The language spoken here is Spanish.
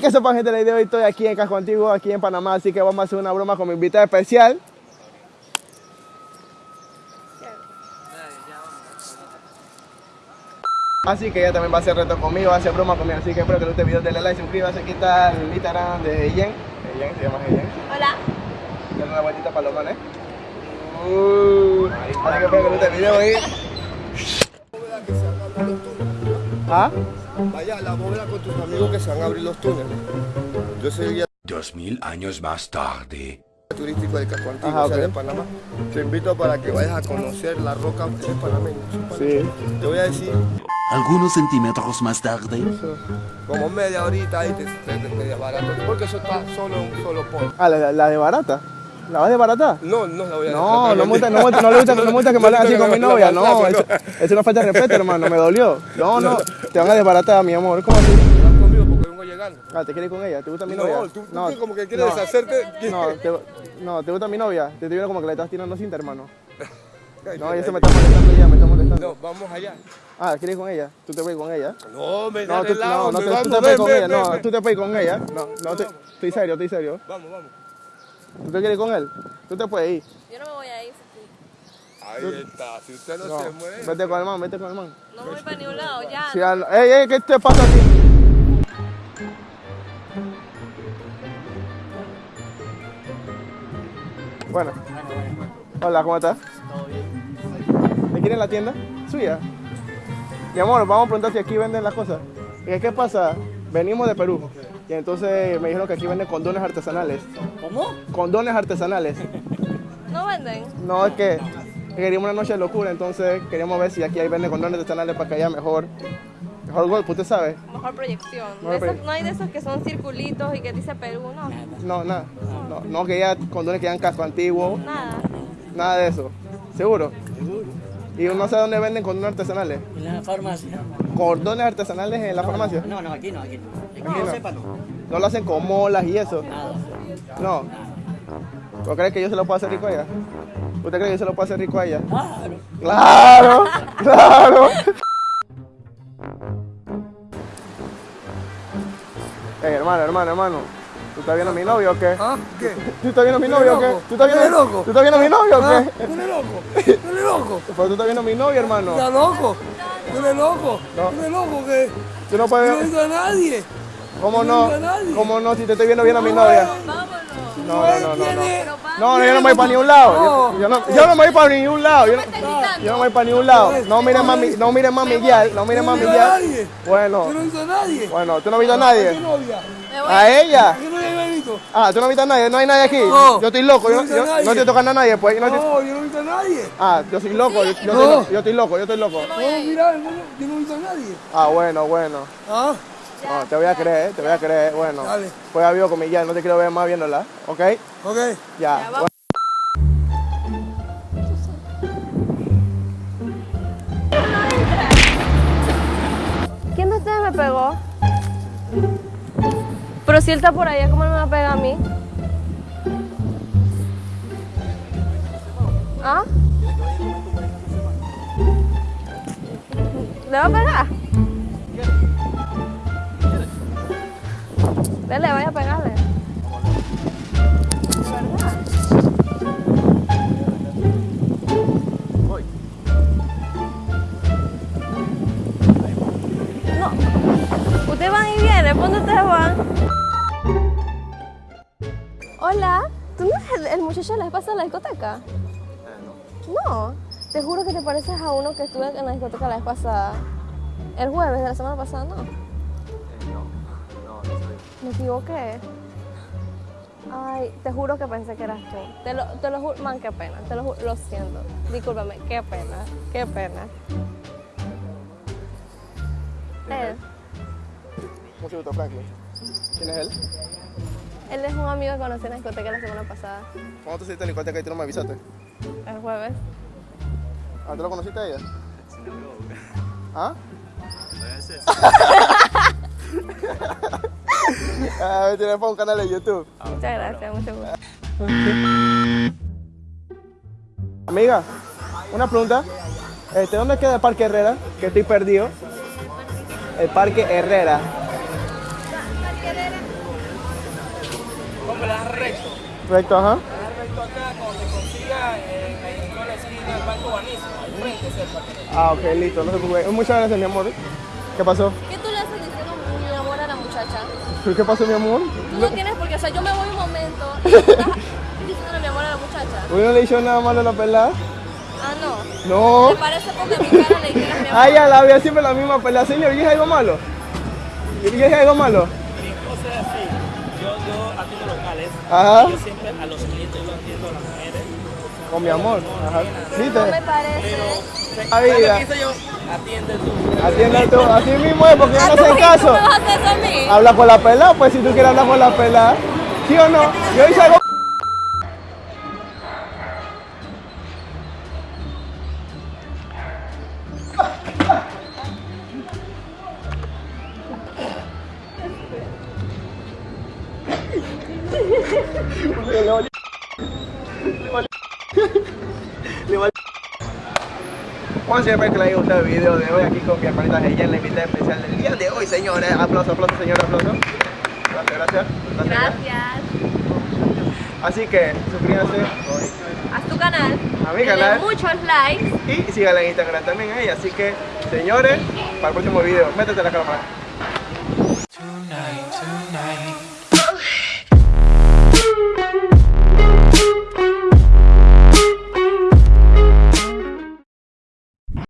Hey, que sepan gente, la idea de hoy estoy aquí en Casco Antiguo, aquí en Panamá, así que vamos a hacer una broma con mi invitada especial. Así que ella también va a hacer reto conmigo, va a hacer broma conmigo, así que espero que les guste el video, denle like, suscríbase, aquí está el Instagram de Yen, Yen, se llama Yen, Hola. denle una vueltita para los manes. Uh, así que espero que les guste el video. ¿Ah? Vaya a la bóveda con tus amigos que se van a abrir los túneles. Yo soy guía Dos mil años más tarde. turístico del Casco Antiguo, Ajá, o sea, ok. de Panamá. Te invito para que vayas a conocer la roca de panameña. Sí. Te voy a decir Algunos centímetros más tarde. como media horita ahí te, te, te- media barato, porque eso está solo en un solo polo. Ah, la, la de barata. ¿La vas de barata? No, no la voy a No, no, me gusta, no, gusta- no le gusta, no me gusta que me hablen así con mi novia, no, eso, eso es una falta de respeto, hermano, me dolió. No, no, te van a desbaratar, mi amor, ¿cómo así? Vas conmigo porque vengo llegando. Ah, ¿te quieres ir con ella? ¿Te gusta mi novia? No, tú, tú como que quieres no, deshacerte. No, te, no, ¿te gusta mi novia? Te estoy viendo como que le estás tirando cinta, hermano. No, eso ay. me está molestando ya, me está molestando. No, vamos allá. Ah, ¿quieres ir con ella? ¿Tú te puedes ir con ella? No, me No, da tú, de lado, no, no, tú te puedes con ella, no, tú te puedes con ella. No, no, estoy serio, estoy serio. Vamos, vamos. ¿Tú te quieres ir con él? Tú te puedes ir. Yo no me voy a ir. Ahí está, si usted no, No, se mueve. vete con el man, vete con el man. No voy para ningún lado, ya. Sí, ey, ey, ¿qué te pasa a ti? Bueno. Hola, ¿cómo estás? Todo bien. ¿Me quieren la tienda? ¿Suya? Mi amor, vamos a preguntar si aquí venden las cosas. ¿Y qué pasa? Venimos de Perú. Y entonces me dijeron que aquí venden condones artesanales. ¿Cómo? Condones artesanales. No venden. No, es que queríamos una noche de locura, entonces queríamos ver si aquí hay venden condones artesanales para que haya mejor, mejor golpe, ¿usted sabe? Mejor proyección. Mejor De esos- proye- no hay de esos que son circulitos y que dice Perú, no. No, nada. No, no que haya condones que hayan casco antiguo, Nada. nada de eso. ¿Seguro? Y no sé dónde venden condones artesanales. En la farmacia. Condones artesanales en la farmacia. No, no, aquí no, aquí no. Aquí no, no. sepa no. No lo hacen con molas y eso. Nada. No. ¿Tú crees que yo se lo puedo hacer rico a ella? ¿Usted cree que yo se lo puedo hacer rico a ella? Claro. Claro, claro. Ey, hermano, hermano, hermano. ¿Tú estás viendo a mi novio o qué? ¿Ah? ¿Qué? ¿Tú estás viendo a mi novio o qué? ¿Tú estás viendo, ¿Tú eres loco? ¿Tú estás viendo a mi novio o ¿Ah? qué? ¿Tú eres loco? ¿Tú eres loco? Pues tú estás viendo a mi novio, hermano. ¿Estás loco? ¿Tú eres loco? ¿Tú eres loco que Tú no no puedes... digo a nadie? ¿Cómo no. ¿Cómo no? Si te estoy viendo bien a mi novia. Vámonos. No, no, no, no. No, yo no me voy para ningún lado. Yo, no, yo no me voy para ningún lado. Yo no, yo no me voy para ningún lado. No miren más mi, no miren más mi guial. No miren No más mi digo a guial. nadie. Bueno, Yo no he visto a nadie. bueno, ¿tú no has visto a ¿A qué nadie? ¿A ella? Ah, ¿tú no viste a nadie? ¿No hay nadie aquí? No. Yo estoy loco, yo, No viste a yo- nadie. no estoy tocando a nadie, pues. yo no estoy- No, yo no he visto a nadie. Ah, yo soy loco, yo, yo No. estoy, lo- yo estoy loco, yo estoy loco. No, mira, no, yo no he visto a nadie. Ah, bueno, bueno. ¿Ah? No, te voy a creer, te voy a creer, bueno. Dale. Pues ya mi guía, no te quiero ver más viéndola, ¿ok? Ok. Ya. vamos. Pero si él está por allá, ¿cómo él me va a pegar a mí? ¿Ah? ¿Le va a pegar? Dale, vaya a pegarle. Ustedes van y vienen, ¿por dónde ustedes van? Hola, ¿tú no eres el, el muchacho de la vez pasada en la discoteca? No, te juro que te pareces a uno que estuve en la discoteca la vez pasada. El jueves de la semana pasada, ¿no? Me equivoqué. Ay, te juro que pensé que eras tú. Te lo, te lo juro, man, qué pena. Te lo juro, lo siento. Discúlpame, qué pena, qué pena. Él, Mucho gusto, Franklin. ¿Quién es él? él es un amigo que conocí en la discoteca la semana pasada, ¿Cuándo tú saliste en la discoteca y tú no me avisaste? el jueves. ¿Ah, tú lo conociste a ella? ¿Ah? ah, me tiré para un canal de YouTube. Muchas gracias, mucho gusto. Amiga, una pregunta. Este, ¿Dónde queda el Parque Herrera? Que estoy perdido. El Parque Herrera. Recto. Ajá. Le recto acá, cuando te consiga en, la esquina del Banco Banismo, al frente es el parque. Ah, ok, listo, no se preocupe. Muchas gracias, mi amor. ¿Qué pasó? ¿Qué tú le haces diciendo mi amor a la muchacha? ¿Qué pasó, mi amor? Tú no tienes por qué, o sea, yo me voy un momento y estás diciéndole mi amor a la muchacha. ¿Uno no le hizo nada malo a la pelada? Ah, no. No. ¿Te parece porque a mi cara le dijeras mi amor? Ay, ya la había siempre la misma pelea. Señor, ¿y es algo malo? ¿Y es algo malo? Mi cosa es así, yo, atiendo locales, Ajá. yo siempre a los clientes yo atiendo a las mujeres. Con mi amor. Ajá. No me parece. ¿Qué hice yo? Atiende tú. Atiende tú. Así mismo es, porque yo Ah, no ¿tú, sé ¿tú caso. me vas a hacer eso a mí? Habla con la pelada, pues si tú quieres hablar con la pelada. ¿Sí o no? Yo hice algo. Juan, siempre que le haya gustado el video de hoy aquí con mi hermanita ella la invitada especial del día de hoy, señores. Aplausos, aplausos, señores, aplausos. Gracias, gracias. Gracias. Gracias. Así que suscríbanse Haz tu canal. A mi canal. muchos likes. y síganla en Instagram también a ella. Así que, señores, para el próximo video, métete la cámara. Tonight, tonight.